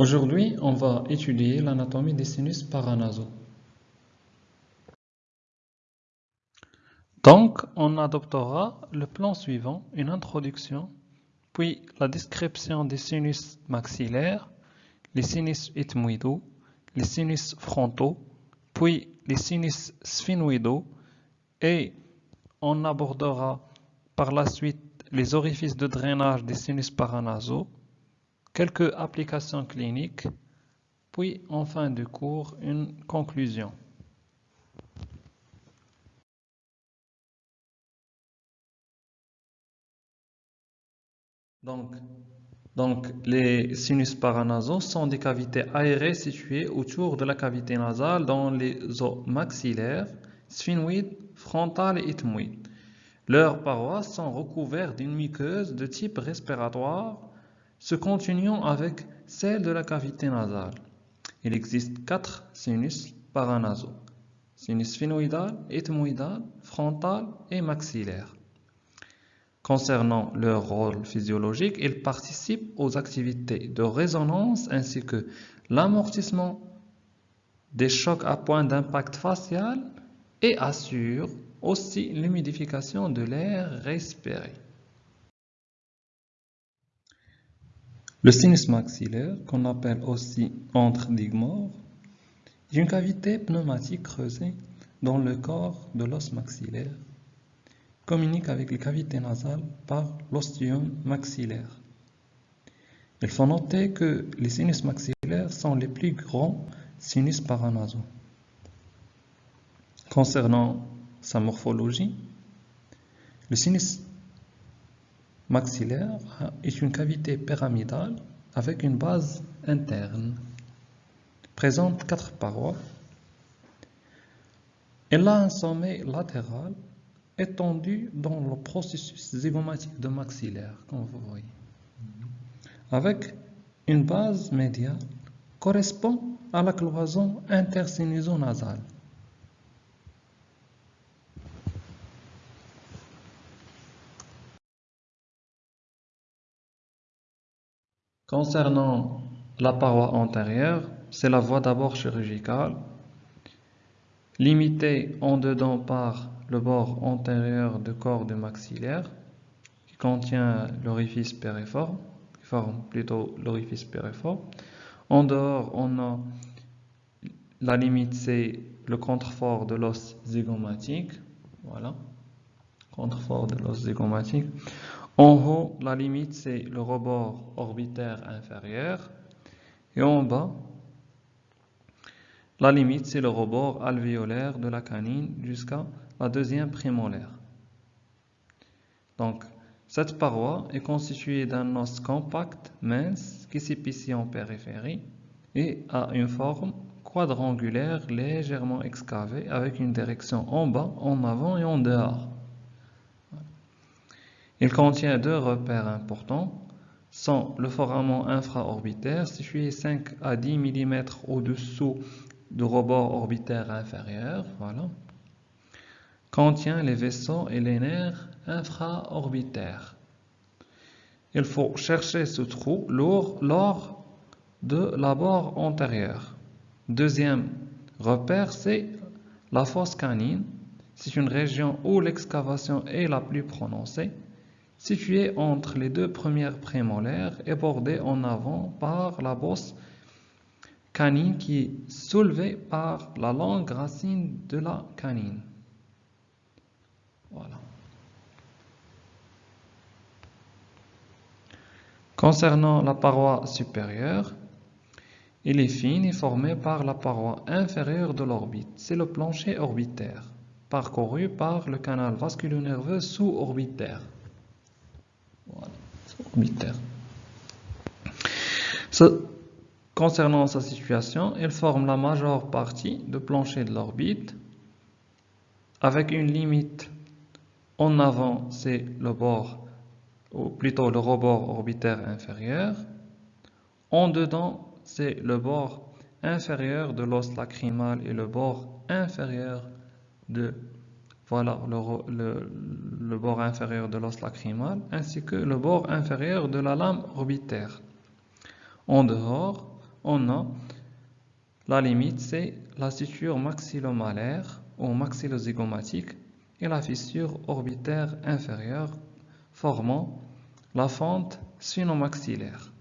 Aujourd'hui, on va étudier l'anatomie des sinus paranasaux. Donc, on adoptera le plan suivant, une introduction, puis la description des sinus maxillaires, les sinus ethmoïdaux, les sinus frontaux, puis les sinus sphénoïdaux, et on abordera par la suite les orifices de drainage des sinus paranasaux, quelques applications cliniques, puis en fin de cours, une conclusion. Donc, donc, les sinus paranasaux sont des cavités aérées situées autour de la cavité nasale dans les os maxillaires, sphénoïdes, frontales et ethmoïdes. Leurs parois sont recouvertes d'une muqueuse de type respiratoire se continuant avec celle de la cavité nasale. Il existe quatre sinus paranasaux. Sinus sphénoïdal, ethmoïdal, frontal et maxillaire. Concernant leur rôle physiologique, ils participent aux activités de résonance ainsi que l'amortissement des chocs à point d'impact facial et assurent aussi l'humidification de l'air respiré. Le sinus maxillaire, qu'on appelle aussi entre digmore, est une cavité pneumatique creusée dans le corps de l'os maxillaire, communique avec les cavités nasales par l'ostium maxillaire. Il faut noter que les sinus maxillaires sont les plus grands sinus paranasaux. Concernant sa morphologie, le sinus maxillaire est une cavité pyramidale avec une base interne. Présente quatre parois. Elle a un sommet latéral étendu dans le processus zygomatique de maxillaire, comme vous voyez. Avec une base médiane correspond à la cloison intersinusonasale. Concernant la paroi antérieure, c'est la voie d'abord chirurgicale, limitée en dedans par le bord antérieur du corps du maxillaire, qui contient l'orifice périforme, qui forme plutôt l'orifice périforme. En dehors, on a la limite, c'est le contrefort de l'os zygomatique, voilà, contrefort de l'os zygomatique. En haut, la limite, c'est le rebord orbitaire inférieur. Et en bas, la limite, c'est le rebord alvéolaire de la canine jusqu'à la deuxième prémolaire. Donc, cette paroi est constituée d'un os compact, mince, qui s'épicie en périphérie et a une forme quadrangulaire légèrement excavée avec une direction en bas, en avant et en dehors. Il contient deux repères importants, sont le foramen infraorbitaire situé 5 à 10 mm au-dessous du rebord orbitaire inférieur, voilà. contient les vaisseaux et les nerfs infraorbitaires. Il faut chercher ce trou lors de l'abord antérieur. Deuxième repère, c'est la fosse canine. C'est une région où l'excavation est la plus prononcée situé entre les deux premières prémolaires et bordé en avant par la bosse canine qui est soulevée par la longue racine de la canine. Voilà. Concernant la paroi supérieure, elle est fine et formée par la paroi inférieure de l'orbite. C'est le plancher orbitaire, parcouru par le canal vasculo-nerveux sous-orbitaire concernant sa situation, elle forme la majeure partie du plancher de l'orbite avec une limite en avant, c'est le bord, ou plutôt le rebord orbitaire inférieur. En dedans, c'est le bord inférieur de l'os lacrymal et le bord inférieur de voilà le, bord inférieur de l'os lacrymal ainsi que le bord inférieur de la lame orbitaire. En dehors, on a la limite, c'est la suture maxillomalaire ou maxillozygomatique et la fissure orbitaire inférieure formant la fente sphinomaxillaire.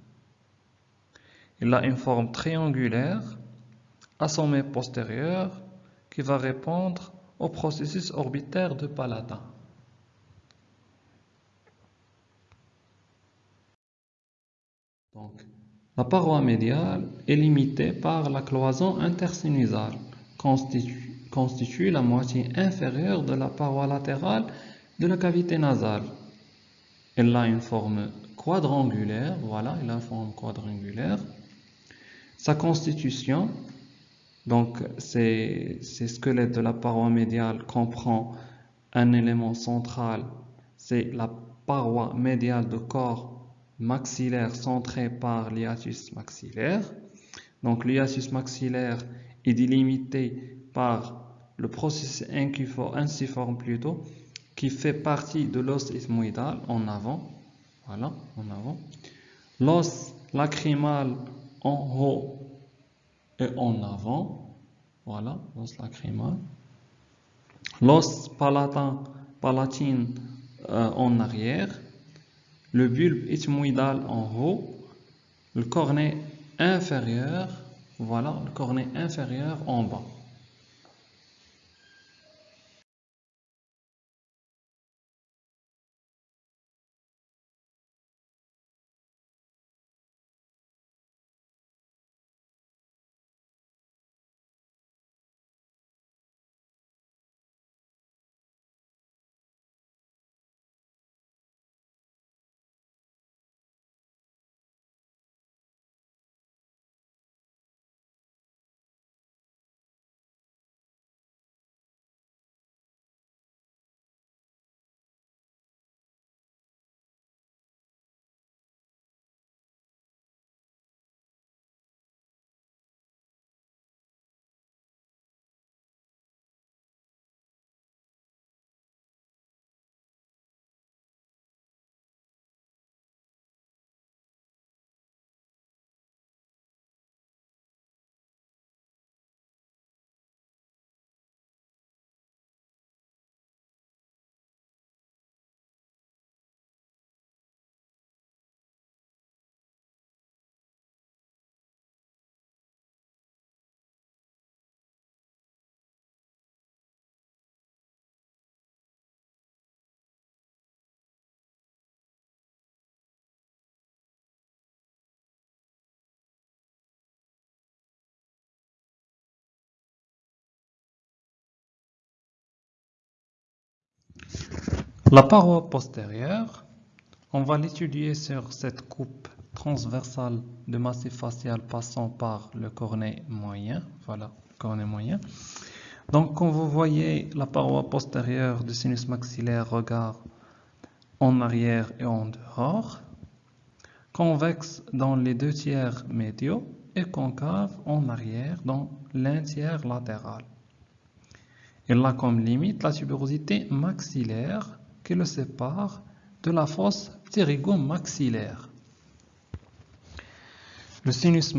Il a une forme triangulaire à sommet postérieur qui va répondre au processus orbitaire de Palatin. Donc, la paroi médiale est limitée par la cloison intersinusale, constitue, constitue la moitié inférieure de la paroi latérale de la cavité nasale. Elle a une forme quadrangulaire, voilà, elle a une forme quadrangulaire. Sa constitution, donc ces, squelettes de la paroi médiale comprend un élément central, c'est la paroi médiale de corps maxillaire centré par l'hiatus maxillaire. Donc l'hiatus maxillaire est délimité par le processus inciforme plutôt qui fait partie de l'os ethmoïdal en avant. Voilà, en avant. L'os lacrymal en haut et en avant. Voilà, l'os lacrymal. L'os palatin, palatine euh, en arrière le bulbe ethmoïdal en haut, le cornet inférieur, voilà, le cornet inférieur en bas. La paroi postérieure, on va l'étudier sur cette coupe transversale de massif facial passant par le cornet moyen. Voilà, cornet moyen. Donc, quand vous voyez la paroi postérieure du sinus maxillaire regard en arrière et en dehors, convexe dans les deux tiers médiaux et concave en arrière dans l'un tiers latéral. Il a comme limite la tuberosité maxillaire qui le sépare de la fosse pterygomaxillaire. Le sinus,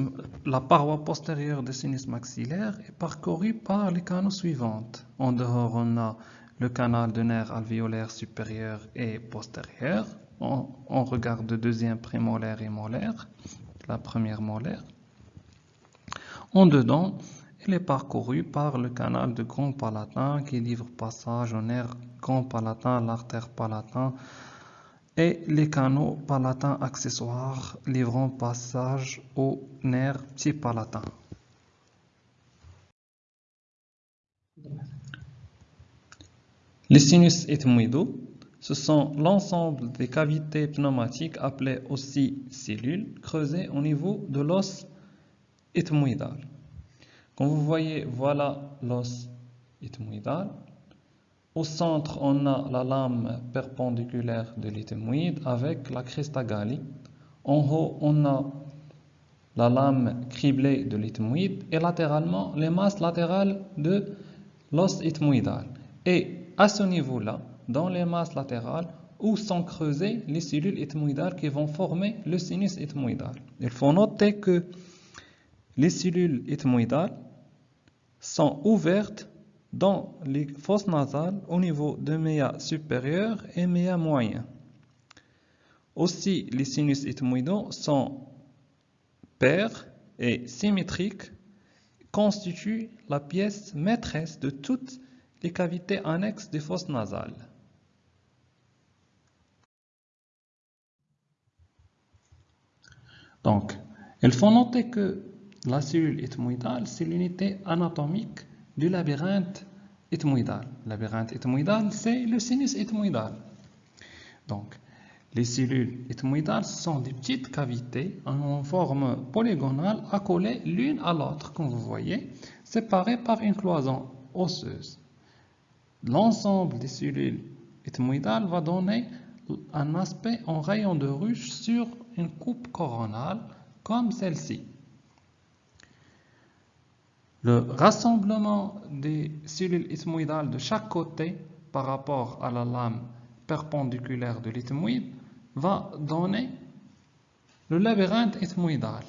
la paroi postérieure du sinus maxillaire est parcourue par les canaux suivants. En dehors, on a le canal de nerfs alvéolaire supérieur et postérieur. On, on regarde le deuxième prémolaire et molaire, la première molaire. En dedans, il est parcouru par le canal de Grand Palatin qui livre passage au nerf Grand Palatin, l'artère palatin et les canaux palatins accessoires livrant passage au nerf Petit Palatin. Les sinus ethmoïdaux, ce sont l'ensemble des cavités pneumatiques appelées aussi cellules creusées au niveau de l'os ethmoïdal. Vous voyez, voilà l'os ethmoïdal. Au centre, on a la lame perpendiculaire de l'ethmoïde avec la crista galli. En haut, on a la lame criblée de l'ethmoïde et latéralement, les masses latérales de l'os ethmoïdal. Et à ce niveau-là, dans les masses latérales, où sont creusées les cellules ethmoïdales qui vont former le sinus ethmoïdal. Il faut noter que les cellules ethmoïdales sont ouvertes dans les fosses nasales au niveau de méa supérieur et méa moyen. Aussi, les sinus ethmoïdaux sont pairs et symétriques, constituent la pièce maîtresse de toutes les cavités annexes des fosses nasales. Donc, il faut noter que la cellule ethmoïdale, c'est l'unité anatomique du labyrinthe ethmoïdal. Le labyrinthe ethmoïdal, c'est le sinus ethmoïdal. Donc, les cellules ethmoïdales sont des petites cavités en forme polygonale accolées l'une à l'autre, comme vous voyez, séparées par une cloison osseuse. L'ensemble des cellules ethmoïdales va donner un aspect en rayon de ruche sur une coupe coronale comme celle-ci. Le rassemblement des cellules ethmoïdales de chaque côté par rapport à la lame perpendiculaire de l'ethmoïde va donner le labyrinthe ethmoïdal.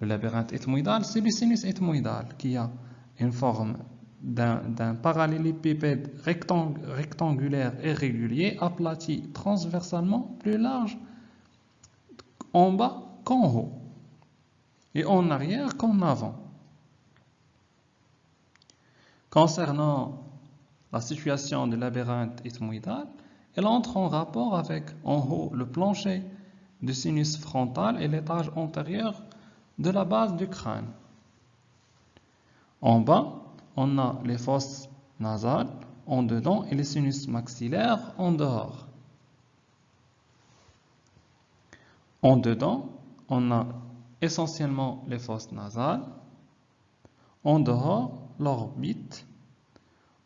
Le labyrinthe ethmoïdal, c'est le sinus ethmoïdal qui a une forme d'un parallélépipède rectangulaire et régulier aplati transversalement plus large en bas qu'en haut et en arrière qu'en avant. Concernant la situation du labyrinthe ethmoïdal, elle entre en rapport avec en haut le plancher du sinus frontal et l'étage antérieur de la base du crâne. En bas, on a les fosses nasales en dedans et les sinus maxillaires en dehors. En dedans, on a essentiellement les fosses nasales. En dehors, l'orbite.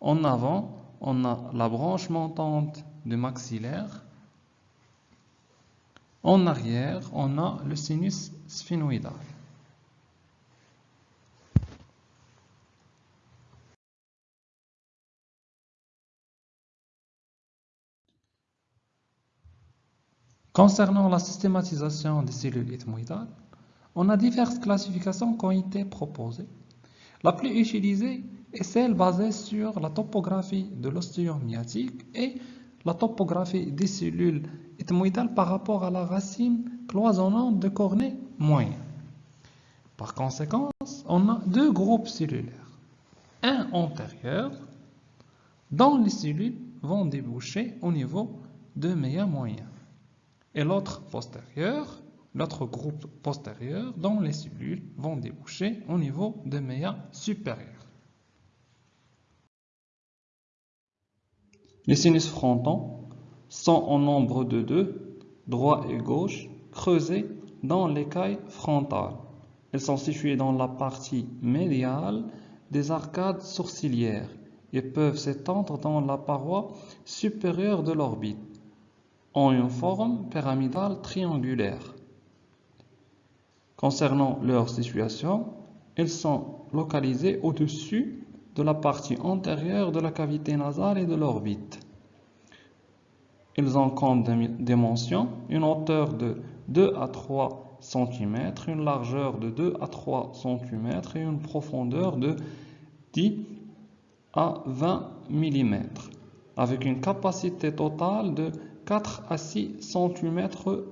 En avant, on a la branche montante du maxillaire. En arrière, on a le sinus sphénoïdal. Concernant la systématisation des cellules ethmoïdales, on a diverses classifications qui ont été proposées. La plus utilisée est celle basée sur la topographie de myatique et la topographie des cellules ethmoïdales par rapport à la racine cloisonnante de cornée moyen. Par conséquent, on a deux groupes cellulaires. Un antérieur, dont les cellules vont déboucher au niveau de méa moyen et l'autre postérieur, l'autre groupe postérieur dont les cellules vont déboucher au niveau de méa supérieur. Les sinus frontons sont en nombre de deux, droit et gauche, creusés dans l'écaille frontale. Ils sont situés dans la partie médiale des arcades sourcilières et peuvent s'étendre dans la paroi supérieure de l'orbite ont une forme pyramidale triangulaire. Concernant leur situation, ils sont localisés au-dessus de la partie antérieure de la cavité nasale et de l'orbite. Ils ont comme dimension une hauteur de 2 à 3 cm, une largeur de 2 à 3 cm et une profondeur de 10 à 20 mm, avec une capacité totale de 4 à 6 cm3.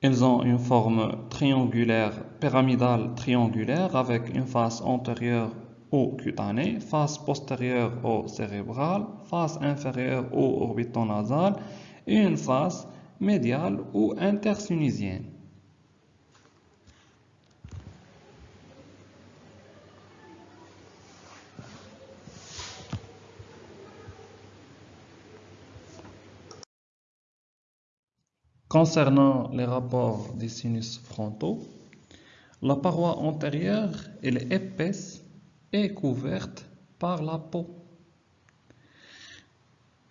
Ils ont une forme triangulaire, pyramidale triangulaire avec une face antérieure au cutané, face postérieure au cérébral, face inférieure au orbitonasal et une face médiale ou intersinusienne. Concernant les rapports des sinus frontaux, la paroi antérieure est épaisse et couverte par la peau.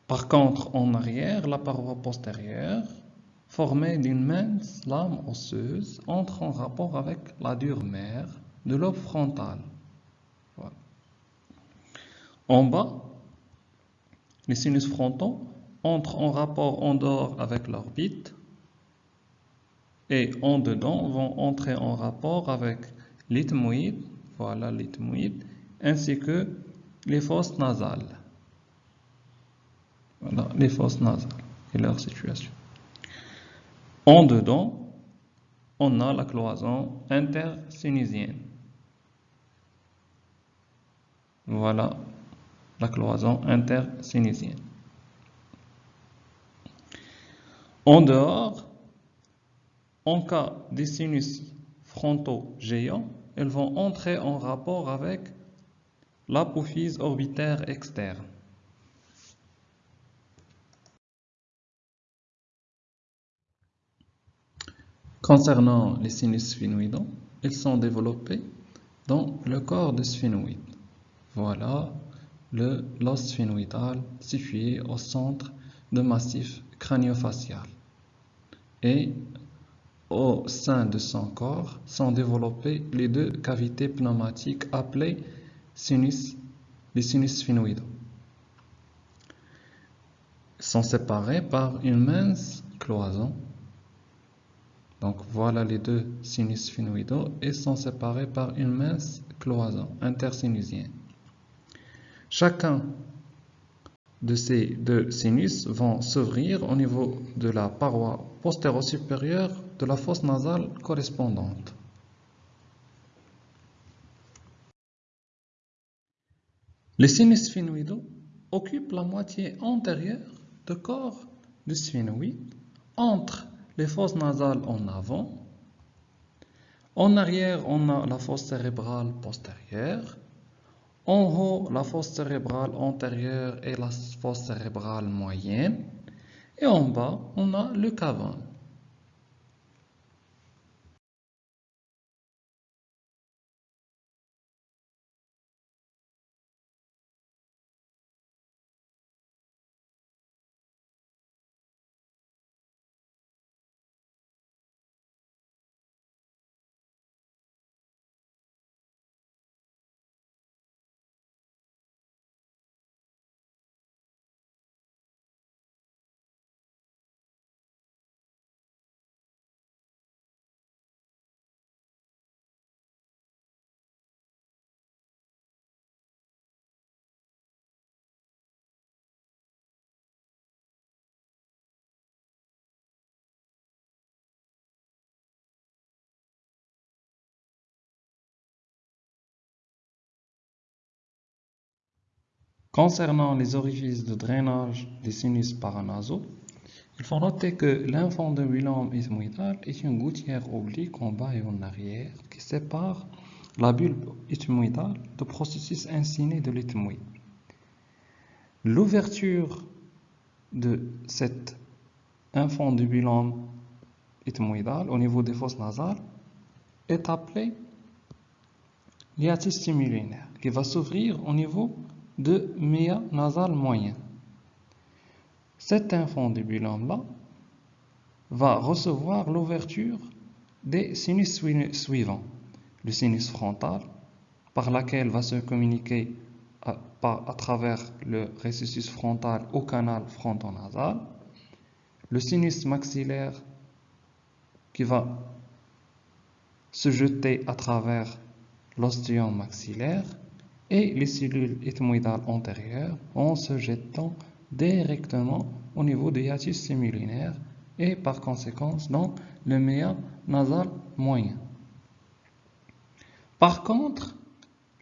Par contre, en arrière, la paroi postérieure, formée d'une mince lame osseuse, entre en rapport avec la dure mère de l'aube frontal. En bas, les sinus frontaux entrent en rapport en dehors avec l'orbite et en dedans vont entrer en rapport avec l'ethmoïde, voilà l'ethmoïde, ainsi que les fosses nasales. Voilà les fosses nasales et leur situation. En dedans, on a la cloison intersinusienne. Voilà la cloison intersinusienne. En dehors, en cas des sinus frontaux géants, elles vont entrer en rapport avec l'apophyse orbitaire externe. Concernant les sinus sphénoïdaux, ils sont développés dans le corps du sphénoïde. Voilà le l'os sphénoïdal situé au centre du massif crânio-facial. Et au sein de son corps sont développées les deux cavités pneumatiques appelées sinus, les sinus sphénoïdaux. Ils sont séparés par une mince cloison donc voilà les deux sinus sphénoïdaux et sont séparés par une mince cloison intersinusienne. Chacun de ces deux sinus vont s'ouvrir au niveau de la paroi postéro-supérieure de la fosse nasale correspondante. Les sinus sphénoïdaux occupent la moitié antérieure du corps du sphénoïde entre les fosses nasales en avant. En arrière, on a la fosse cérébrale postérieure. En haut, la fosse cérébrale antérieure et la fosse cérébrale moyenne. Et en bas, on a le cavum. Concernant les orifices de drainage des sinus paranasaux, il faut noter que l'infondibulum ethmoïdal est une gouttière oblique en bas et en arrière qui sépare la bulbe ethmoïdale du processus insiné de l'ethmoïde. L'ouverture de cet infondibulum ethmoïdal au niveau des fosses nasales est appelée l'hiatus stimulinaire qui va s'ouvrir au niveau de méa nasal moyen. Cet infondibulum-là va recevoir l'ouverture des sinus suivants. Le sinus frontal, par laquelle va se communiquer à, à travers le récessus frontal au canal frontonasal. Le sinus maxillaire qui va se jeter à travers l'ostéum maxillaire et les cellules ethmoïdales antérieures en se jetant directement au niveau du hiatus sémilinaire et par conséquent dans le méa nasal moyen. Par contre,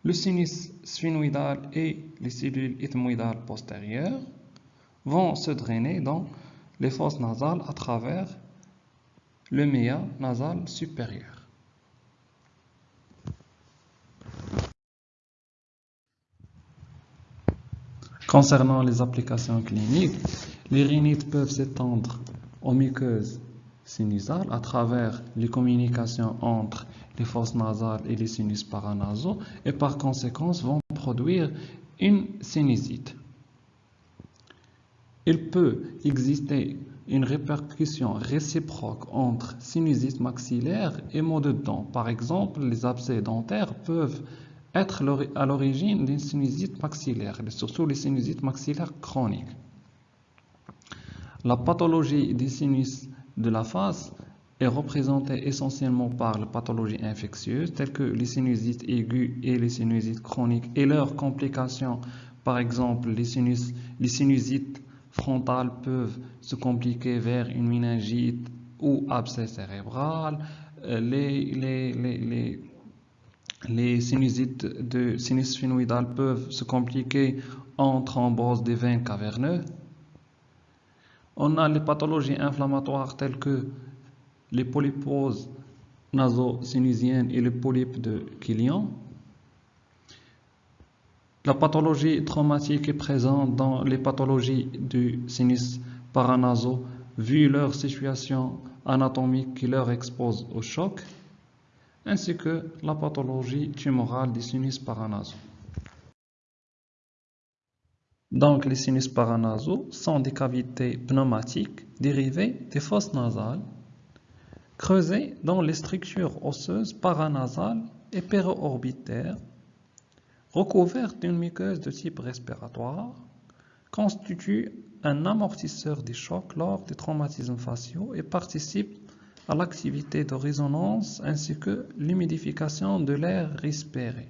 le sinus sphénoïdal et les cellules ethmoïdales postérieures vont se drainer dans les fosses nasales à travers le méa nasal supérieur. Concernant les applications cliniques, les rhinites peuvent s'étendre aux muqueuses sinusales à travers les communications entre les fosses nasales et les sinus paranasaux et par conséquent vont produire une sinusite. Il peut exister une répercussion réciproque entre sinusite maxillaire et maux de dents. Par exemple, les abcès dentaires peuvent être à l'origine d'une sinusite maxillaire, surtout les sinusites maxillaires chroniques. La pathologie des sinus de la face est représenté essentiellement par les pathologies infectieuses telles que les sinusites aiguës et les sinusites chroniques et leurs complications. Par exemple, les, sinusites frontales peuvent se compliquer vers une méningite ou abcès cérébral. Euh, les, les, sinusites de sinus sphénoïdal peuvent se compliquer en thrombose des veines caverneuses. On a les pathologies inflammatoires telles que les polyposes naso-sinusiennes et les polypes de Killian. La pathologie traumatique est présente dans les pathologies du sinus paranaso vu leur situation anatomique qui leur expose au choc, ainsi que la pathologie tumorale du sinus paranaso. Donc, les sinus paranasaux sont des cavités pneumatiques dérivées des fosses nasales, creusées dans les structures osseuses paranasales et péro-orbitaires, recouvertes d'une muqueuse de type respiratoire, constituent un amortisseur des chocs lors des traumatismes faciaux et participent à l'activité de résonance ainsi que l'humidification de l'air respiré.